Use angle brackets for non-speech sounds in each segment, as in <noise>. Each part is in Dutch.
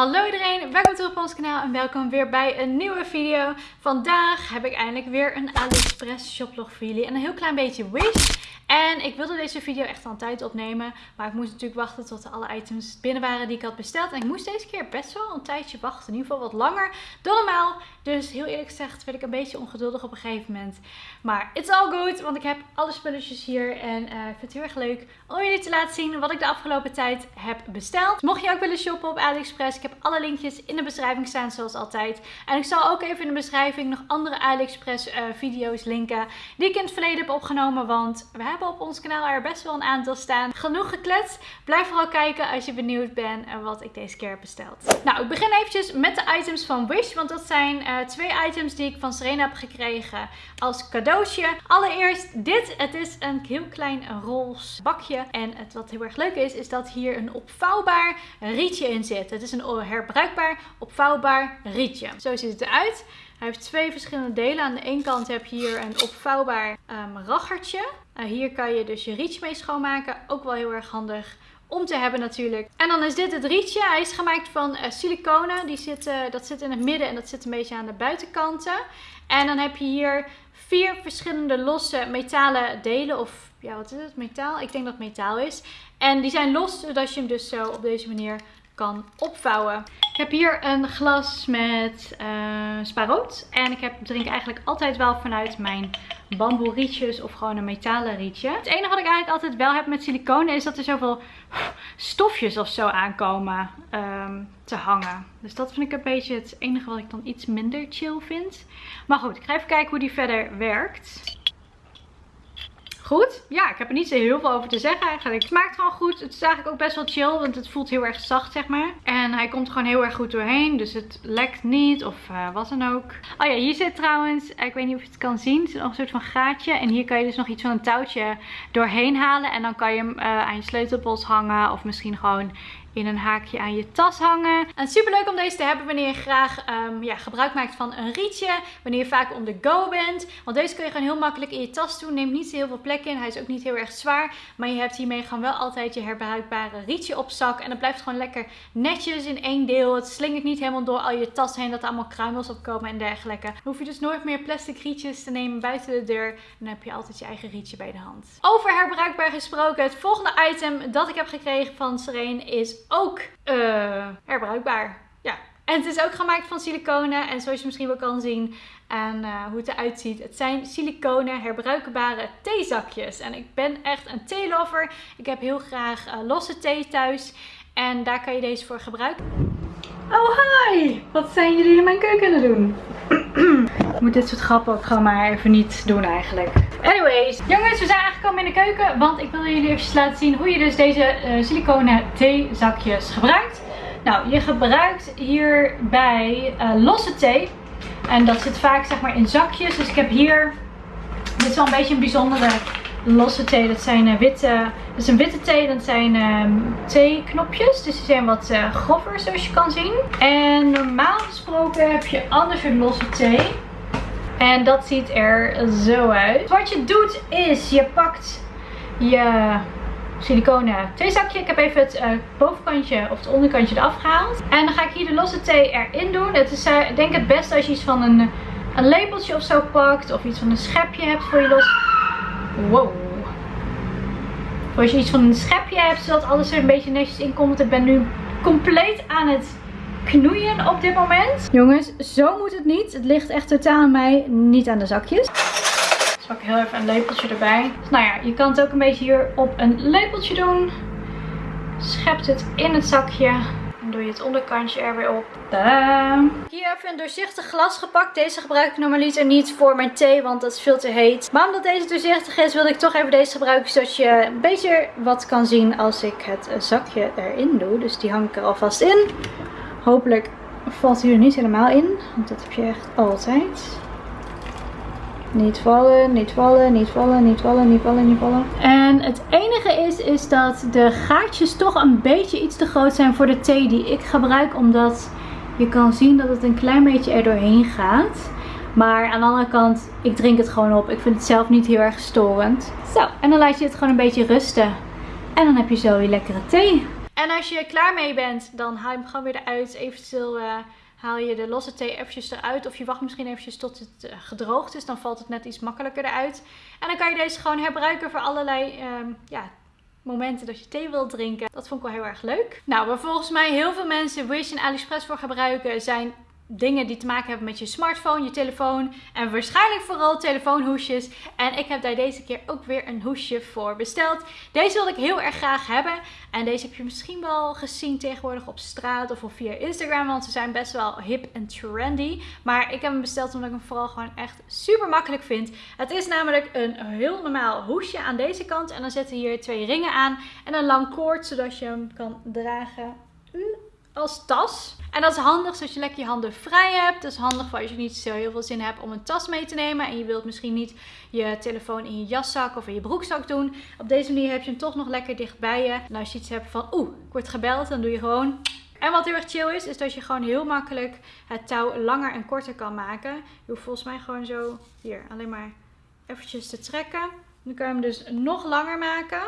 Hallo iedereen, welkom terug op ons kanaal en welkom weer bij een nieuwe video. Vandaag heb ik eindelijk weer een AliExpress shoplog voor jullie en een heel klein beetje Wish. En ik wilde deze video echt al een tijd opnemen. Maar ik moest natuurlijk wachten tot alle items binnen waren die ik had besteld. En ik moest deze keer best wel een tijdje wachten. In ieder geval wat langer dan normaal. Dus heel eerlijk gezegd werd ik een beetje ongeduldig op een gegeven moment. Maar it's all good. Want ik heb alle spulletjes hier. En uh, ik vind het heel erg leuk om jullie te laten zien wat ik de afgelopen tijd heb besteld. Mocht je ook willen shoppen op AliExpress. Ik heb alle linkjes in de beschrijving staan zoals altijd. En ik zal ook even in de beschrijving nog andere AliExpress uh, video's linken. Die ik in het verleden heb opgenomen. Want we hebben op ons kanaal er best wel een aantal staan. Genoeg gekletst. Blijf vooral kijken als je benieuwd bent wat ik deze keer heb besteld. Nou, ik begin eventjes met de items van Wish. Want dat zijn uh, twee items die ik van Serena heb gekregen als cadeautje. Allereerst dit. Het is een heel klein roze bakje. En het wat heel erg leuk is, is dat hier een opvouwbaar rietje in zit. Het is een herbruikbaar opvouwbaar rietje. Zo ziet het eruit. Hij heeft twee verschillende delen. Aan de ene kant heb je hier een opvouwbaar um, raggertje. Uh, hier kan je dus je rietje mee schoonmaken. Ook wel heel erg handig om te hebben natuurlijk. En dan is dit het rietje. Hij is gemaakt van uh, siliconen. Die zit, dat zit in het midden en dat zit een beetje aan de buitenkanten. En dan heb je hier vier verschillende losse metalen delen. Of ja, wat is het? Metaal? Ik denk dat het metaal is. En die zijn los, zodat je hem dus zo op deze manier kan opvouwen. Ik heb hier een glas met uh, sparoot. En ik heb, drink eigenlijk altijd wel vanuit mijn bamboe rietjes of gewoon een metalen rietje. Het enige wat ik eigenlijk altijd wel heb met siliconen is dat er zoveel stofjes of zo aankomen um, te hangen. Dus dat vind ik een beetje het enige wat ik dan iets minder chill vind. Maar goed, ik ga even kijken hoe die verder werkt goed. Ja, ik heb er niet zo heel veel over te zeggen eigenlijk. Het smaakt gewoon goed. Het is eigenlijk ook best wel chill, want het voelt heel erg zacht, zeg maar. En hij komt gewoon heel erg goed doorheen, dus het lekt niet of uh, wat dan ook. Oh ja, hier zit trouwens, ik weet niet of je het kan zien, er zit nog een soort van gaatje. En hier kan je dus nog iets van een touwtje doorheen halen. En dan kan je hem uh, aan je sleutelbos hangen of misschien gewoon in een haakje aan je tas hangen. En super leuk om deze te hebben wanneer je graag um, ja, gebruik maakt van een rietje. Wanneer je vaak on the go bent. Want deze kun je gewoon heel makkelijk in je tas doen. Neemt niet heel veel plek in. Hij is ook niet heel erg zwaar. Maar je hebt hiermee gewoon wel altijd je herbruikbare rietje op zak. En het blijft gewoon lekker netjes in één deel. Het slingert niet helemaal door al je tas heen dat er allemaal kruimels opkomen en dergelijke. Dan hoef je dus nooit meer plastic rietjes te nemen buiten de deur. En dan heb je altijd je eigen rietje bij de hand. Over herbruikbaar gesproken. Het volgende item dat ik heb gekregen van Serene is ook uh, herbruikbaar. Ja. En het is ook gemaakt van siliconen. En zoals je misschien wel kan zien aan uh, hoe het eruit ziet. Het zijn siliconen herbruikbare theezakjes. En ik ben echt een theelover. Ik heb heel graag uh, losse thee thuis. En daar kan je deze voor gebruiken. Oh hi! Wat zijn jullie in mijn keuken aan het doen? <clears throat> ik moet dit soort grappen ook gewoon maar even niet doen eigenlijk. Anyways, jongens, we zijn aangekomen in de keuken. Want ik wil jullie even laten zien hoe je dus deze uh, siliconen theezakjes gebruikt. Nou, je gebruikt hierbij uh, losse thee. En dat zit vaak zeg maar in zakjes. Dus ik heb hier, dit is wel een beetje een bijzondere losse thee. Dat zijn uh, witte, dat is een witte thee. Dat zijn um, theeknopjes. Dus die zijn wat uh, grover zoals je kan zien. En normaal gesproken heb je anders een losse thee. En dat ziet er zo uit. Wat je doet is, je pakt je siliconen theezakje. Ik heb even het uh, bovenkantje of het onderkantje eraf gehaald. En dan ga ik hier de losse thee erin doen. Het is uh, denk het beste als je iets van een, een lepeltje of zo pakt. Of iets van een schepje hebt voor je los. Wow. Als je iets van een schepje hebt, zodat alles er een beetje netjes in komt. Ik ben nu compleet aan het knoeien op dit moment. Jongens, zo moet het niet. Het ligt echt totaal aan mij, niet aan de zakjes. Dus pak ik heel even een lepeltje erbij. Dus nou ja, je kan het ook een beetje hier op een lepeltje doen. Schept het in het zakje. Dan doe je het onderkantje er weer op. Tadaa! Hier even een doorzichtig glas gepakt. Deze gebruik ik normaliter niet voor mijn thee, want dat is veel te heet. Maar omdat deze doorzichtig is, wilde ik toch even deze gebruiken. Zodat je een beetje wat kan zien als ik het zakje erin doe. Dus die hang ik er alvast in. Hopelijk valt hij er niet helemaal in. Want dat heb je echt altijd. Niet vallen, niet vallen, niet vallen, niet vallen, niet vallen, niet vallen. En het enige is, is dat de gaatjes toch een beetje iets te groot zijn voor de thee die ik gebruik. Omdat je kan zien dat het een klein beetje er doorheen gaat. Maar aan de andere kant, ik drink het gewoon op. Ik vind het zelf niet heel erg storend. Zo, en dan laat je het gewoon een beetje rusten. En dan heb je zo je lekkere thee. En als je klaar mee bent, dan haal je hem gewoon weer eruit. Eventueel uh, haal je de losse thee eventjes eruit. Of je wacht misschien eventjes tot het uh, gedroogd is. Dan valt het net iets makkelijker eruit. En dan kan je deze gewoon herbruiken voor allerlei um, ja, momenten dat je thee wilt drinken. Dat vond ik wel heel erg leuk. Nou, waar volgens mij heel veel mensen Wish en AliExpress voor gebruiken zijn dingen die te maken hebben met je smartphone, je telefoon en waarschijnlijk vooral telefoonhoesjes. En ik heb daar deze keer ook weer een hoesje voor besteld. Deze wilde ik heel erg graag hebben. En deze heb je misschien wel gezien tegenwoordig op straat of via Instagram, want ze zijn best wel hip en trendy. Maar ik heb hem besteld omdat ik hem vooral gewoon echt super makkelijk vind. Het is namelijk een heel normaal hoesje aan deze kant en dan zitten hier twee ringen aan en een lang koord zodat je hem kan dragen als tas. En dat is handig zodat je lekker je handen vrij hebt. Dat is handig voor als je niet zo heel veel zin hebt om een tas mee te nemen. En je wilt misschien niet je telefoon in je jaszak of in je broekzak doen. Op deze manier heb je hem toch nog lekker dicht bij je. En als je iets hebt van oeh, ik word gebeld, dan doe je gewoon... En wat heel erg chill is, is dat je gewoon heel makkelijk het touw langer en korter kan maken. Je hoeft volgens mij gewoon zo, hier, alleen maar eventjes te trekken. Dan kan je hem dus nog langer maken.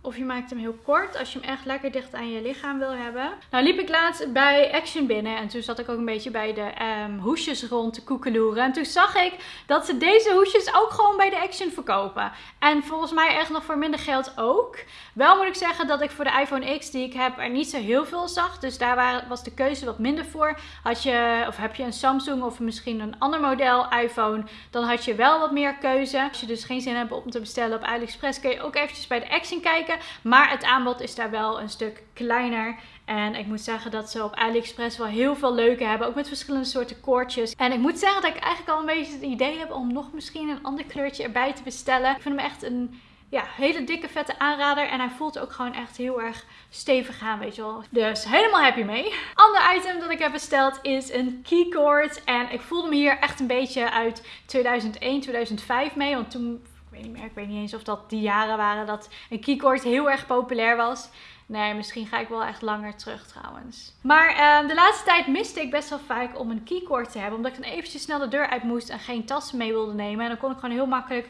Of je maakt hem heel kort als je hem echt lekker dicht aan je lichaam wil hebben. Nou liep ik laatst bij Action binnen. En toen zat ik ook een beetje bij de um, hoesjes rond te koekeloeren. En toen zag ik dat ze deze hoesjes ook gewoon bij de Action verkopen. En volgens mij echt nog voor minder geld ook. Wel moet ik zeggen dat ik voor de iPhone X die ik heb er niet zo heel veel zag. Dus daar was de keuze wat minder voor. Had je, of heb je een Samsung of misschien een ander model iPhone. Dan had je wel wat meer keuze. Als je dus geen zin hebt om te bestellen op AliExpress. Kun je ook eventjes bij de Action kijken. Maar het aanbod is daar wel een stuk kleiner. En ik moet zeggen dat ze op AliExpress wel heel veel leuke hebben. Ook met verschillende soorten koordjes. En ik moet zeggen dat ik eigenlijk al een beetje het idee heb om nog misschien een ander kleurtje erbij te bestellen. Ik vind hem echt een ja, hele dikke vette aanrader. En hij voelt ook gewoon echt heel erg stevig aan, weet je wel. Dus helemaal happy mee. Ander item dat ik heb besteld is een keycord. En ik voelde me hier echt een beetje uit 2001, 2005 mee. Want toen weet niet meer. Ik weet niet eens of dat die jaren waren dat een keycord heel erg populair was. Nee, misschien ga ik wel echt langer terug trouwens. Maar uh, de laatste tijd miste ik best wel vaak om een keycord te hebben. Omdat ik dan eventjes snel de deur uit moest en geen tassen mee wilde nemen. En dan kon ik gewoon heel makkelijk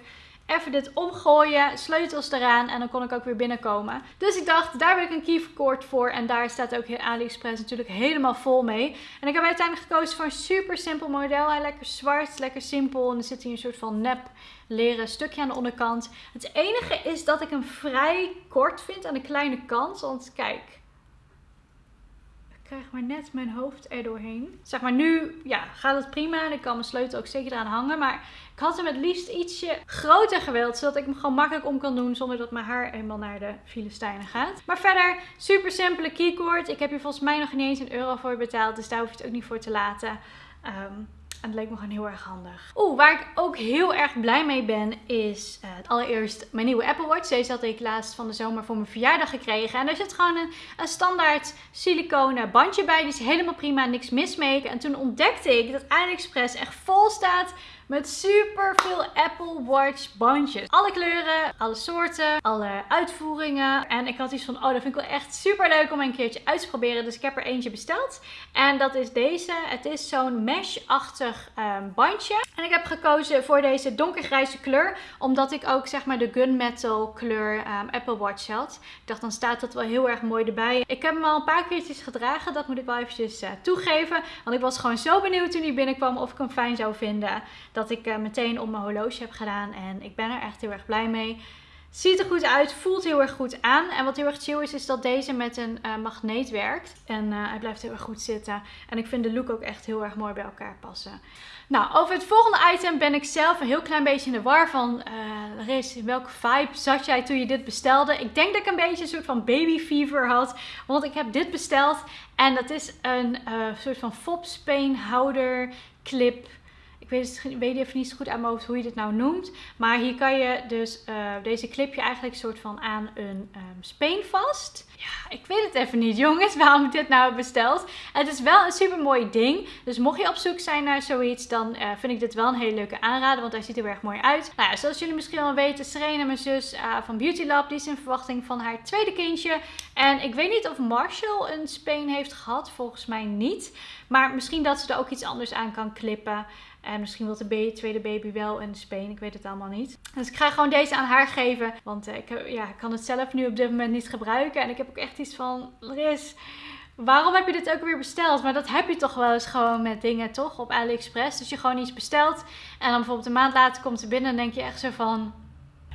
even dit omgooien, sleutels eraan en dan kon ik ook weer binnenkomen. Dus ik dacht, daar wil ik een keycord voor en daar staat ook AliExpress natuurlijk helemaal vol mee. En ik heb uiteindelijk gekozen voor een super simpel model. Hij lekker zwart, lekker simpel en er zit hier een soort van nep leren stukje aan de onderkant. Het enige is dat ik hem vrij kort vind aan de kleine kant, want kijk krijg maar net mijn hoofd er doorheen. Zeg maar nu ja, gaat het prima en ik kan mijn sleutel ook zeker eraan hangen. Maar ik had hem het liefst ietsje groter gewild. Zodat ik hem gewoon makkelijk om kan doen zonder dat mijn haar helemaal naar de Filistijnen gaat. Maar verder super simpele keycord. Ik heb hier volgens mij nog niet eens een euro voor betaald. Dus daar hoef je het ook niet voor te laten. Um, en het leek me gewoon heel erg handig. Oeh, waar ik ook heel erg blij mee ben is uh, allereerst mijn nieuwe Apple Watch. Deze had ik laatst van de zomer voor mijn verjaardag gekregen. En daar zit gewoon een, een standaard siliconen bandje bij. Die is helemaal prima, niks mis mee. En toen ontdekte ik dat AliExpress echt vol staat met super veel Apple Watch bandjes. Alle kleuren, alle soorten, alle uitvoeringen. En ik had iets van, oh dat vind ik wel echt super leuk om een keertje uit te proberen. Dus ik heb er eentje besteld. En dat is deze. Het is zo'n mesh-achtig um, bandje. En ik heb gekozen voor deze donkergrijze kleur. Omdat ik ook zeg maar de gunmetal kleur um, Apple Watch had. Ik dacht dan staat dat wel heel erg mooi erbij. Ik heb hem al een paar keertjes gedragen. Dat moet ik wel eventjes uh, toegeven. Want ik was gewoon zo benieuwd toen hij binnenkwam of ik hem fijn zou vinden dat ik uh, meteen op mijn horloge heb gedaan. En ik ben er echt heel erg blij mee. Ziet er goed uit, voelt heel erg goed aan. En wat heel erg chill is, is dat deze met een uh, magneet werkt. En uh, hij blijft heel erg goed zitten. En ik vind de look ook echt heel erg mooi bij elkaar passen. Nou, over het volgende item ben ik zelf een heel klein beetje in de war van... Uh, welke vibe zat jij toen je dit bestelde? Ik denk dat ik een beetje een soort van baby fever had. Want ik heb dit besteld. En dat is een soort van fopspeenhouder clip ik weet, het, weet even niet zo goed aan mijn hoofd hoe je dit nou noemt. Maar hier kan je dus uh, deze clipje eigenlijk soort van aan een um, speen vast. Ja, ik weet het even niet jongens <laughs> waarom ik dit nou heb besteld. Het is wel een super mooi ding. Dus mocht je op zoek zijn naar zoiets, dan uh, vind ik dit wel een hele leuke aanrader. Want hij ziet er erg mooi uit. Nou ja, zoals jullie misschien wel weten, Serena, mijn zus uh, van Beauty Lab, die is in verwachting van haar tweede kindje. En ik weet niet of Marshall een speen heeft gehad. Volgens mij niet. Maar misschien dat ze er ook iets anders aan kan klippen. En misschien wil de tweede baby wel een speen. Ik weet het allemaal niet. Dus ik ga gewoon deze aan haar geven. Want ik, ja, ik kan het zelf nu op dit moment niet gebruiken. En ik heb ook echt iets van, Ris waarom heb je dit ook weer besteld? Maar dat heb je toch wel eens gewoon met dingen, toch? Op AliExpress. Dus je gewoon iets bestelt. En dan bijvoorbeeld een maand later komt ze binnen en denk je echt zo van...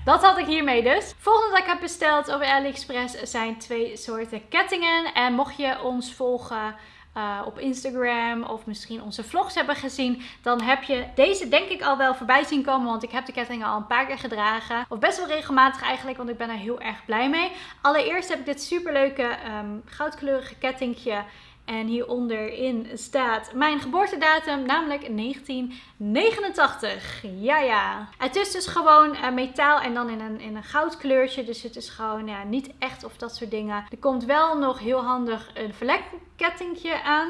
Dat had ik hiermee dus. Volgende dat ik heb besteld op AliExpress zijn twee soorten kettingen. En mocht je ons volgen uh, op Instagram of misschien onze vlogs hebben gezien, dan heb je deze denk ik al wel voorbij zien komen. Want ik heb de kettingen al een paar keer gedragen. Of best wel regelmatig eigenlijk, want ik ben er heel erg blij mee. Allereerst heb ik dit superleuke um, goudkleurige kettingje en hieronderin staat mijn geboortedatum, namelijk 1989. Ja, ja. Het is dus gewoon uh, metaal en dan in een, in een goudkleurtje. Dus het is gewoon ja, niet echt of dat soort dingen. Er komt wel nog heel handig een verlekkettingje aan.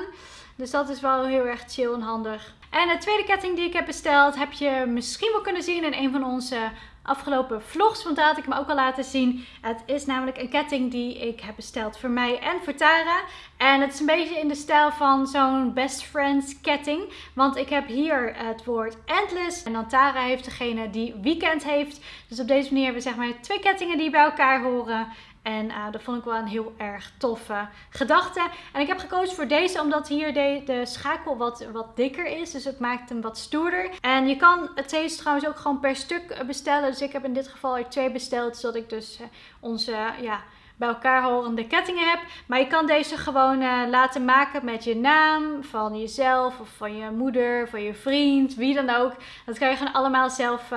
Dus dat is wel heel erg chill en handig. En de tweede ketting die ik heb besteld, heb je misschien wel kunnen zien in een van onze afgelopen vlogs. Want daar had ik me ook al laten zien. Het is namelijk een ketting die ik heb besteld voor mij en voor Tara. En het is een beetje in de stijl van zo'n best friends ketting. Want ik heb hier het woord endless. En dan Tara heeft degene die weekend heeft. Dus op deze manier hebben we zeg maar twee kettingen die bij elkaar horen. En uh, dat vond ik wel een heel erg toffe gedachte. En ik heb gekozen voor deze omdat hier de, de schakel wat, wat dikker is. Dus het maakt hem wat stoerder. En je kan het deze trouwens ook gewoon per stuk bestellen. Dus ik heb in dit geval er twee besteld. Zodat ik dus uh, onze... ja, bij elkaar horende kettingen heb. Maar je kan deze gewoon laten maken met je naam van jezelf of van je moeder, van je vriend, wie dan ook. Dat kan je gewoon allemaal zelf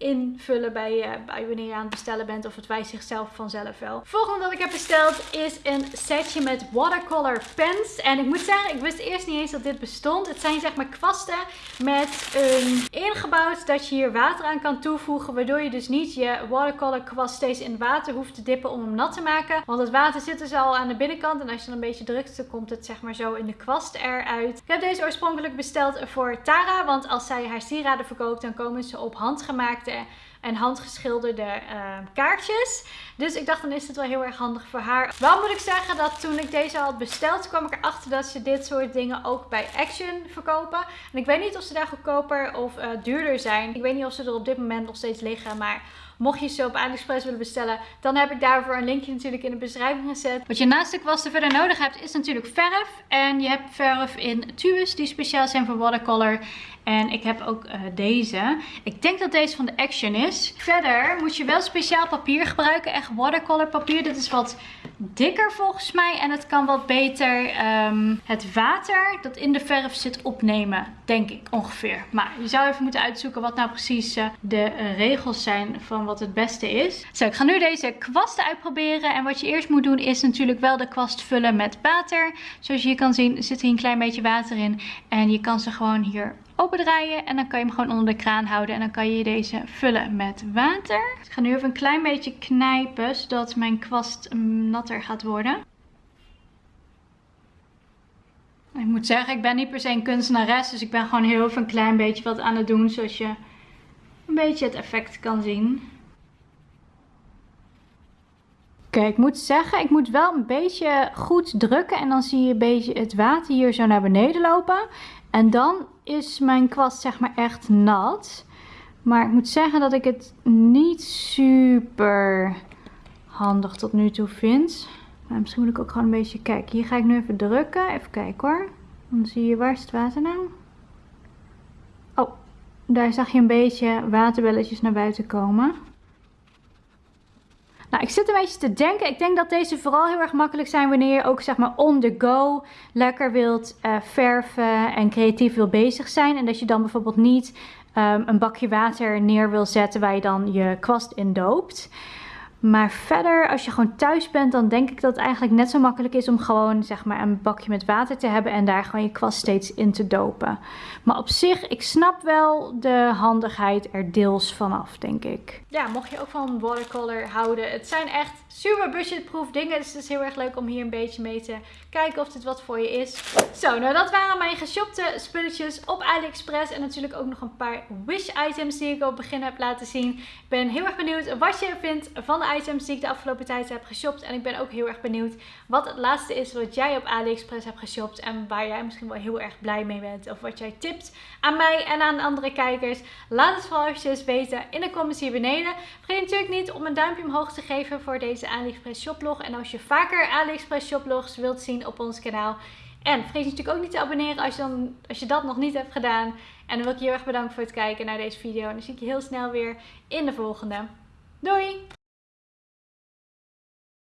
invullen bij, uh, bij wanneer je aan het bestellen bent. Of het wijst zichzelf vanzelf wel. Volgende dat ik heb besteld is een setje met watercolor pens. En ik moet zeggen, ik wist eerst niet eens dat dit bestond. Het zijn zeg maar kwasten met een ingebouwd dat je hier water aan kan toevoegen. Waardoor je dus niet je watercolor kwast steeds in water hoeft te dippen om hem nat te maken. Want het water zit dus al aan de binnenkant. En als je dan een beetje drukt, dan komt het zeg maar zo in de kwast eruit. Ik heb deze oorspronkelijk besteld voor Tara. Want als zij haar sieraden verkoopt, dan komen ze op handgemaakte en handgeschilderde uh, kaartjes. Dus ik dacht dan is het wel heel erg handig voor haar. Wel moet ik zeggen dat toen ik deze had besteld kwam ik erachter dat ze dit soort dingen ook bij Action verkopen. En ik weet niet of ze daar goedkoper of uh, duurder zijn. Ik weet niet of ze er op dit moment nog steeds liggen. Maar mocht je ze op AliExpress willen bestellen, dan heb ik daarvoor een linkje natuurlijk in de beschrijving gezet. Wat je naast de kwasten verder nodig hebt is natuurlijk verf. En je hebt verf in tubes die speciaal zijn voor watercolor. En ik heb ook uh, deze. Ik denk dat deze van de Action is. Verder moet je wel speciaal papier gebruiken. Echt watercolor papier. Dit is wat dikker volgens mij. En het kan wat beter um, het water dat in de verf zit opnemen. Denk ik ongeveer. Maar je zou even moeten uitzoeken wat nou precies uh, de uh, regels zijn van wat het beste is. Zo, ik ga nu deze kwasten uitproberen. En wat je eerst moet doen is natuurlijk wel de kwast vullen met water. Zoals je hier kan zien zit hier een klein beetje water in. En je kan ze gewoon hier opendraaien. En dan kan je hem gewoon onder de kraan houden. En dan kan je deze vullen met water. Ik ga nu even een klein beetje knijpen. Zodat mijn kwast natter gaat worden. Ik moet zeggen, ik ben niet per se een kunstenares. Dus ik ben gewoon heel even een klein beetje wat aan het doen. Zodat je een beetje het effect kan zien. Oké, ik moet zeggen, ik moet wel een beetje goed drukken. En dan zie je een beetje het water hier zo naar beneden lopen. En dan is mijn kwast zeg maar echt nat. Maar ik moet zeggen dat ik het niet super handig tot nu toe vind. Maar misschien moet ik ook gewoon een beetje kijken. Hier ga ik nu even drukken. Even kijken hoor. Dan zie je, waar is het water nou? Oh, daar zag je een beetje waterbelletjes naar buiten komen. Nou, ik zit een beetje te denken. Ik denk dat deze vooral heel erg makkelijk zijn wanneer je ook zeg maar on the go lekker wilt uh, verven en creatief wil bezig zijn. En dat je dan bijvoorbeeld niet um, een bakje water neer wil zetten waar je dan je kwast in doopt. Maar verder, als je gewoon thuis bent, dan denk ik dat het eigenlijk net zo makkelijk is om gewoon zeg maar een bakje met water te hebben en daar gewoon je kwast steeds in te dopen. Maar op zich, ik snap wel de handigheid er deels vanaf, denk ik. Ja, mocht je ook van watercolor houden, het zijn echt super budgetproof dingen. Dus het is heel erg leuk om hier een beetje mee te kijken of dit wat voor je is. Zo, nou dat waren mijn geshopte spulletjes op AliExpress. En natuurlijk ook nog een paar Wish items die ik op het begin heb laten zien. Ben heel erg benieuwd wat je vindt van de items die ik de afgelopen tijd heb geshopt. En ik ben ook heel erg benieuwd wat het laatste is wat jij op AliExpress hebt geshopt. En waar jij misschien wel heel erg blij mee bent. Of wat jij tipt aan mij en aan andere kijkers. Laat het vooral eventjes weten in de comments hier beneden. Vergeet natuurlijk niet om een duimpje omhoog te geven voor deze AliExpress shoplog. En als je vaker AliExpress shoplogs wilt zien op ons kanaal en vergeet natuurlijk ook niet te abonneren als je, dan, als je dat nog niet hebt gedaan. En dan wil ik je heel erg bedanken voor het kijken naar deze video. En dan zie ik je heel snel weer in de volgende. Doei!